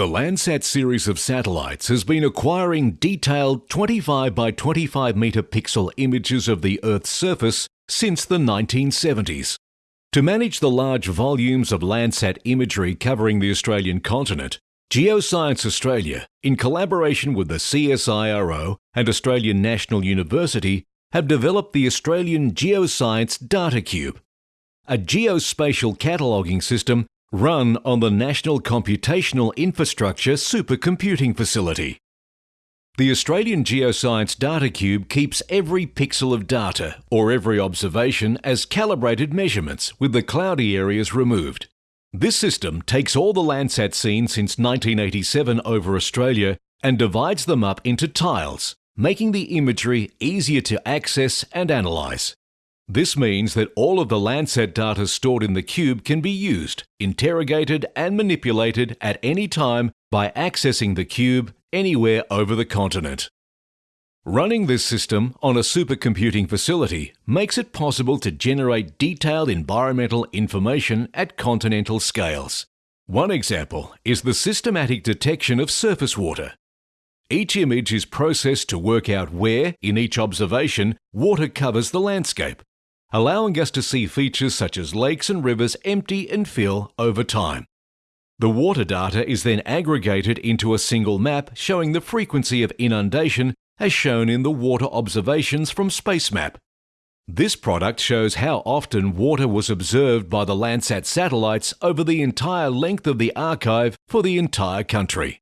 The Landsat series of satellites has been acquiring detailed 25 by 25 metre pixel images of the Earth's surface since the 1970s. To manage the large volumes of Landsat imagery covering the Australian continent, Geoscience Australia, in collaboration with the CSIRO and Australian National University, have developed the Australian Geoscience Data Cube, a geospatial cataloguing system run on the National Computational Infrastructure Supercomputing Facility. The Australian Geoscience Data Cube keeps every pixel of data or every observation as calibrated measurements with the cloudy areas removed. This system takes all the Landsat seen since 1987 over Australia and divides them up into tiles, making the imagery easier to access and analyse. This means that all of the Landsat data stored in the cube can be used, interrogated and manipulated at any time by accessing the cube anywhere over the continent. Running this system on a supercomputing facility makes it possible to generate detailed environmental information at continental scales. One example is the systematic detection of surface water. Each image is processed to work out where, in each observation, water covers the landscape allowing us to see features such as lakes and rivers empty and fill over time. The water data is then aggregated into a single map showing the frequency of inundation as shown in the water observations from SpaceMap. This product shows how often water was observed by the Landsat satellites over the entire length of the archive for the entire country.